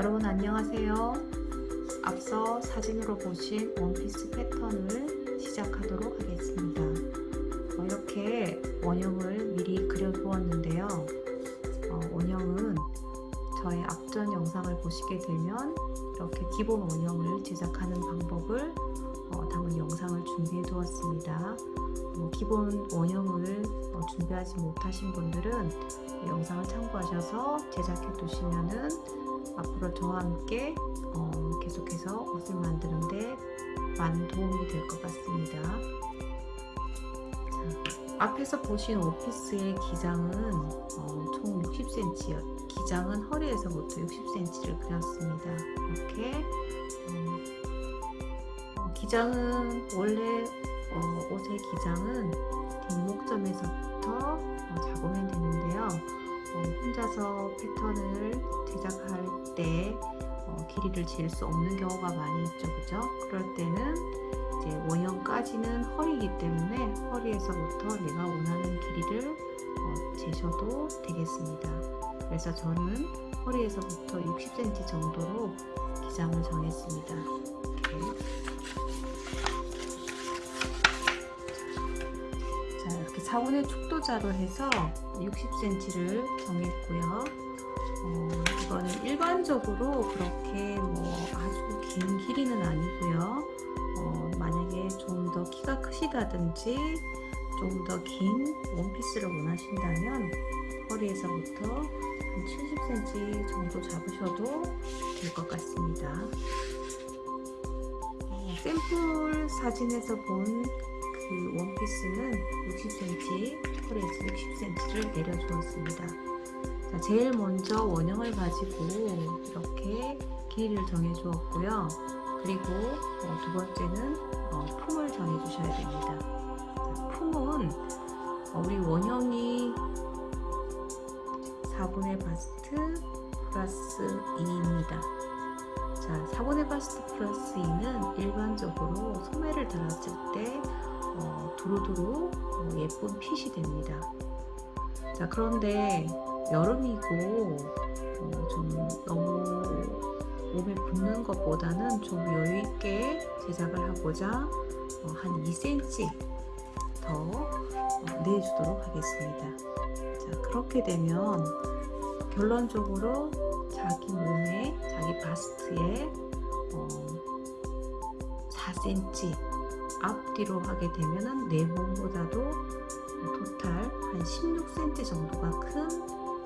여러분 안녕하세요. 앞서 사진으로 보신 원피스 패턴을 시작하도록 하겠습니다. 어, 이렇게 원형을 미리 그려 두었는데요. 어, 원형은 저의 앞전 영상을 보시게 되면 이렇게 기본 원형을 제작하는 방법을 어, 담은 영상을 준비해 두었습니다. 어, 기본 원형을 어, 준비하지 못하신 분들은 영상을 참고하셔서 제작해 두시면은 앞으로 저와 함께 어, 계속해서 옷을 만드는데 많은 도움이 될 것 같습니다. 자, 앞에서 보신 오피스의 기장은 어, 총 60cm, 기장은 허리에서부터 60cm를 그렸습니다. 이렇게 어, 기장은 원래 어, 옷의 기장은 뒷목점에서부터 어, 잡으면 되는데요. 어, 혼자서 패턴을 제작할 때 어, 길이를 잴 수 없는 경우가 많이 있죠. 그죠? 그럴 때는 이제 원형까지는 허리이기 때문에 허리에서부터 내가 원하는 길이를 어, 재셔도 되겠습니다. 그래서 저는 허리에서부터 60cm 정도로 기장을 정했습니다. 이렇게. 4분의 축도자로 해서 60cm를 정했고요. 어, 이거는 일반적으로 그렇게 뭐 아주 긴 길이는 아니고요. 어, 만약에 좀 더 키가 크시다든지 좀 더 긴 원피스를 원하신다면 허리에서부터 한 70cm 정도 잡으셔도 될 것 같습니다. 어, 샘플 사진에서 본 그 원피스는 60cm, 허리에서 60cm를 내려주었습니다. 자, 제일 먼저 원형을 가지고 이렇게 길이를 정해 주었고요. 그리고 어, 두 번째는 어, 품을 정해 주셔야 됩니다. 자, 품은 어, 우리 원형이 4분의 바스트 플러스 2입니다. 자, 4분의 바스트 플러스 2는 일반적으로 소매를 달았을 때 어, 두루두루 어, 예쁜 핏이 됩니다. 자 그런데 여름이고 어, 좀 너무 몸에 붙는 것보다는 좀 여유있게 제작을 하고자 어, 한 2cm 더 어, 내주도록 하겠습니다. 자 그렇게 되면 결론적으로 자기 몸에 자기 바스트에 4cm 앞뒤로 하게 되면 내 몸보다도 토탈 한 16cm 정도가 큰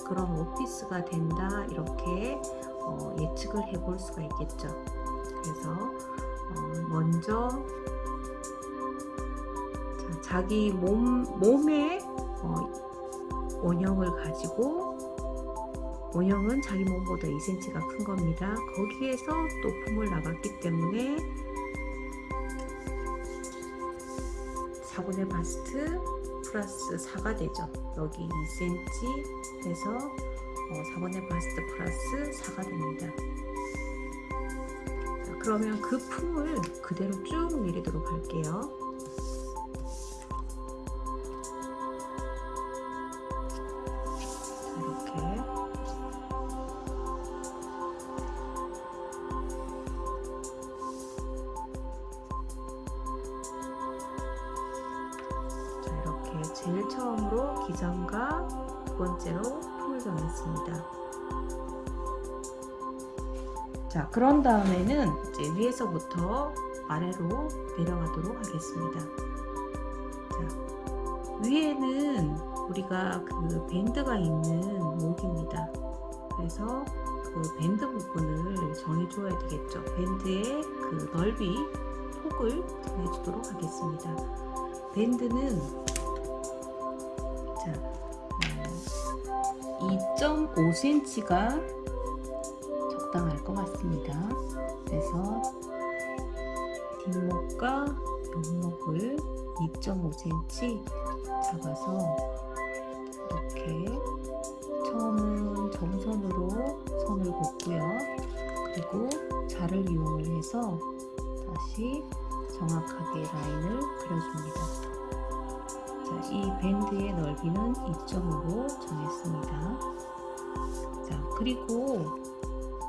그런 오피스가 된다 이렇게 어, 예측을 해 볼 수가 있겠죠. 그래서 어, 먼저 자, 자기 몸, 몸의 어, 원형을 가지고 원형은 자기 몸보다 2cm가 큰 겁니다. 거기에서 또 품을 나갔기 때문에 4분의 바스트 플러스 4가 되죠. 여기 2cm 해서 어, 4분의 바스트 플러스 4가 됩니다. 자, 그러면 그 품을 그대로 쭉 내리도록 할게요. 기장과 두 번째로 품을 정했습니다. 자, 그런 다음에는 이제 위에서부터 아래로 내려가도록 하겠습니다. 자, 위에는 우리가 그 밴드가 있는 목입니다. 그래서 그 밴드 부분을 정해줘야 되겠죠. 밴드의 그 넓이, 폭을 정해주도록 하겠습니다. 밴드는 2.5cm가 적당할 것 같습니다. 그래서 뒷목과 옆목을 2.5cm 잡아서 이렇게 처음은 점선으로 선을 긋고요. 그리고 자를 이용을 해서 다시 정확하게 라인을 그려줍니다. 자, 이 밴드의 넓이는 2.5로 정했습니다. 자, 그리고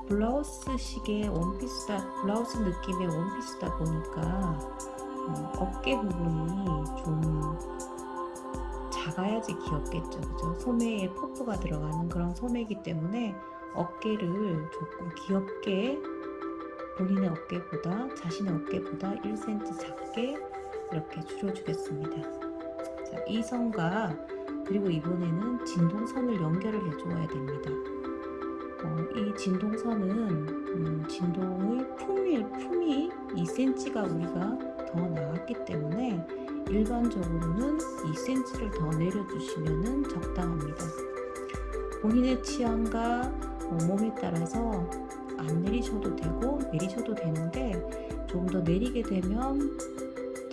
블라우스식의 원피스다 블라우스 느낌의 원피스다 보니까 어, 어깨 부분이 좀 작아야지 귀엽겠죠 그죠 소매에 퍼프가 들어가는 그런 소매이기 때문에 어깨를 조금 귀엽게 본인의 어깨보다 자신의 어깨보다 1cm 작게 이렇게 줄여주겠습니다 자, 이 선과 그리고 이번에는 진동선을 연결을 해주어야 됩니다 어, 이 진동선은 음, 진동의 품이, 품이 2cm가 우리가 더 나왔기 때문에 일반적으로는 2cm를 더 내려주시면 적당합니다. 본인의 취향과 어, 몸에 따라서 안 내리셔도 되고 내리셔도 되는데 좀 더 내리게 되면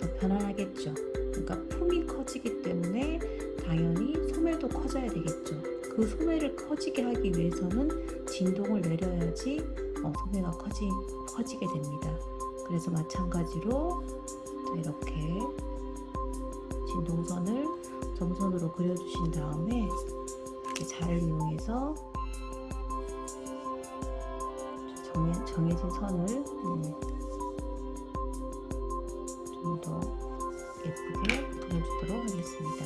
더 편안하겠죠. 그러니까 품이 커지기 때문에 당연히 소매도 커져야 되겠죠. 그 소매를 커지게 하기 위해서는 진동을 내려야지 어, 소매가 커지, 커지게 됩니다. 그래서 마찬가지로 이렇게 진동선을 점선으로 그려주신 다음에 자를 이용해서 정해, 정해진 선을 음, 좀 더 예쁘게 그려주도록 하겠습니다.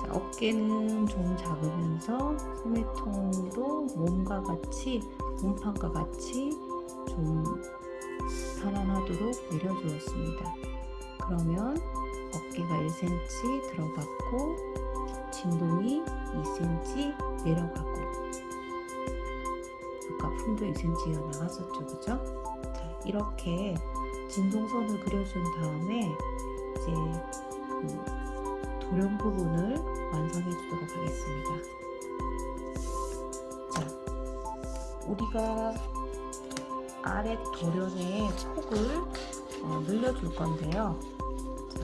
자, 어깨는 좀 작으면서 소매통도 몸과 같이 몸판과 같이 좀 편안하도록 내려주었습니다. 그러면 어깨가 1cm 들어갔고 진동이 2cm 내려가고 아까 품도 2cm가 나갔었죠 그죠? 자 이렇게 진동선을 그려준 다음에 이제 그 도령 부분을 완성해 주도록 하겠습니다. 자 우리가 아래 도련의 폭을 어, 늘려줄 건데요. 자,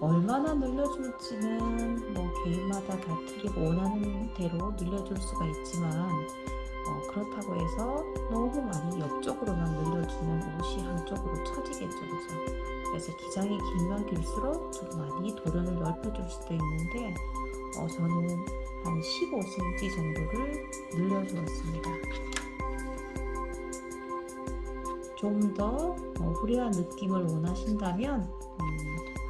얼마나 늘려줄지는 뭐 개인마다 다 틀리고 원하는 대로 늘려줄 수가 있지만 어, 그렇다고 해서 너무 많이 옆쪽으로만 늘려주면 옷이 한쪽으로 처지겠죠 그죠? 그래서 기장이 길면 길수록 좀 많이 도련을 넓혀줄 수도 있는데 어, 저는 한 15cm 정도를 늘려주었습니다. 좀더 어, 후려한 느낌을 원하신다면 음,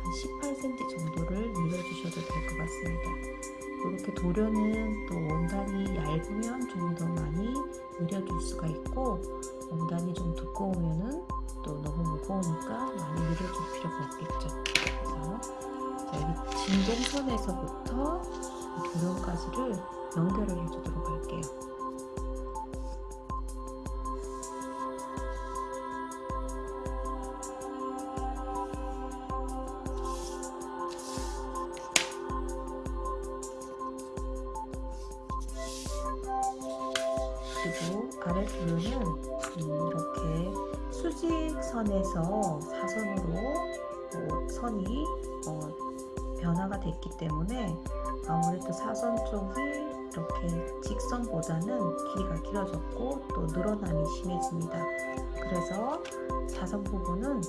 한 18cm 정도를 늘려주셔도 될 것 같습니다 이렇게 도려는 또 원단이 얇으면 좀 더 많이 늘려줄 수가 있고 원단이 좀 두꺼우면은 또 너무 무거우니까 많이 늘려줄 필요가 없겠죠. 그래서 자, 여기 진동선에서부터 도련까지를 연결을 해주도록 할게요. 어, 선이 어, 변화가 됐기 때문에 아무래도 사선 쪽이 이렇게 직선보다는 길이가 길어졌고 또 늘어남이 심해집니다. 그래서 사선 부분은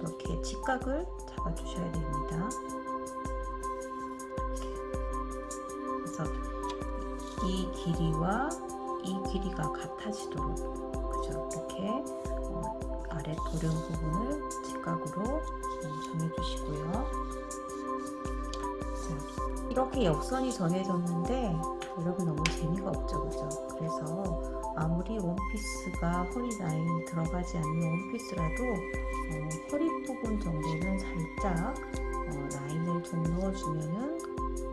이렇게 직각을 잡아주셔야 됩니다. 그래서 이 길이와 이 길이가 같아지도록 그죠 이렇게 어, 아래 도령 부분을 직각으로 음, 정해주시고요. 자, 이렇게 역선이 정해졌는데 여러분 너무 재미가 없죠 그죠? 그래서 아무리 원피스가 허리 라인이 들어가지 않는 원피스라도 어, 허리 부분 정도는 살짝 어, 라인을 좀 넣어주면은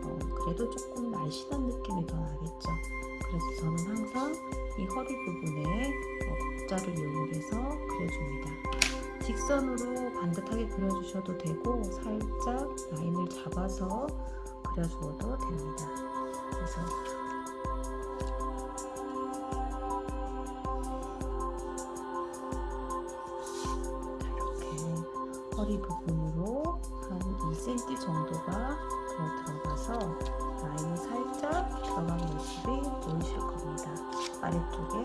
어, 그래도 조금 날씬한 느낌이 더 나겠죠? 그래서 저는 항상 이 허리 부분에 곡자를 이용해서 그려줍니다. 직선으로 반듯하게 그려주셔도 되고 살짝 라인을 잡아서 그려주어도 됩니다. 그래서 이렇게 허리 부분으로 한 2cm 정도가 더 들어가서 라인이 살짝 들어간 모습이 보이실 겁니다. 아래쪽에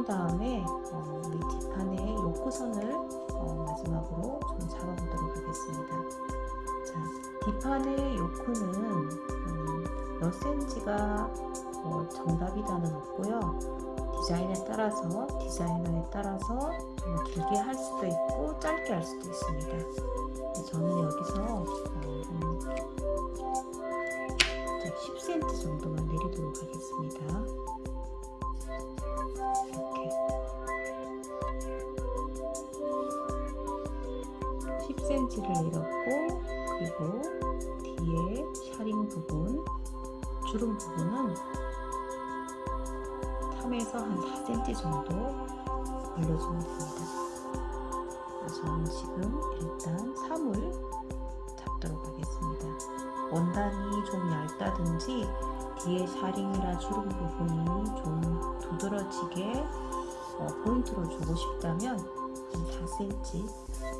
그런 다음에 어, 우리 뒷판에 요크선을 어, 마지막으로 좀 잡아보도록 하겠습니다. 자, 뒷판의 요크는 음, 몇 센치가 어, 정답이다는 없고요. 디자인에 따라서 디자이너에 따라서 뭐 길게 할 수도 있고 짧게 할 수도 있습니다. 저는 여기서 어, 음, 10cm 정도만 10cm를 내렸고 그리고 뒤에 샤링 부분 주름 부분은 3에서 한 4cm 정도 올려주면 됩니다. 저는 지금 일단 3을 잡도록 하겠습니다. 원단이 좀 얇다든지 뒤에 샤링이나 주름 부분이 좀 두드러지게 어, 포인트로 주고 싶다면 한 4cm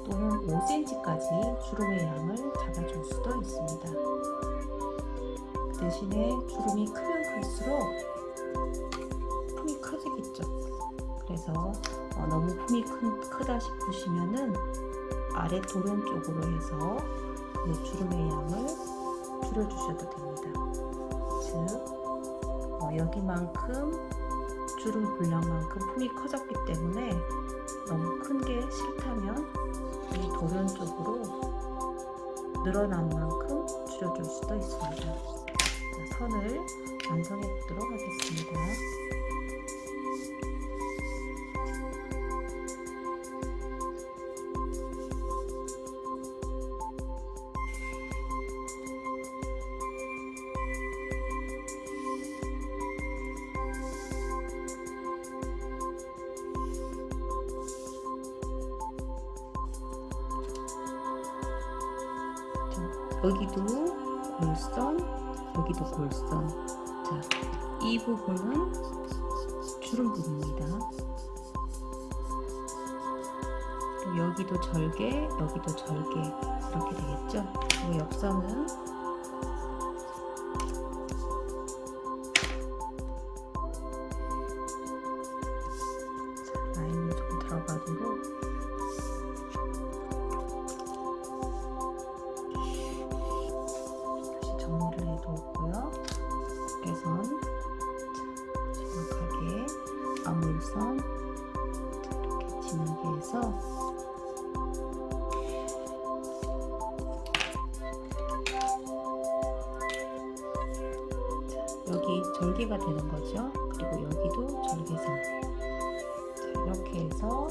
또는 5cm까지 주름의 양을 잡아줄 수도 있습니다. 그 대신에 주름이 크면 클수록 품이 커지겠죠. 그래서 어, 너무 품이 큰, 크다 싶으시면은 아래 도련 쪽으로 해서 그 주름의 양을 줄여주셔도 됩니다. 즉 어, 여기만큼 주름 분량만큼 품이 커졌기 때문에 너무 큰 게 싫다면 이 도련 쪽으로 늘어난 만큼 줄여줄 수도 있습니다. 자, 선을 완성해 보도록 하겠습니다. 여기도 골선, 여기도 골선. 자, 이 부분은 주름 부분입니다. 여기도 절개, 여기도 절개 이렇게 되겠죠? 그리고 옆선은 앞물선 이렇게 진하게 해서 여기 절개가 되는 거죠. 그리고 여기도 절개선. 자, 이렇게 해서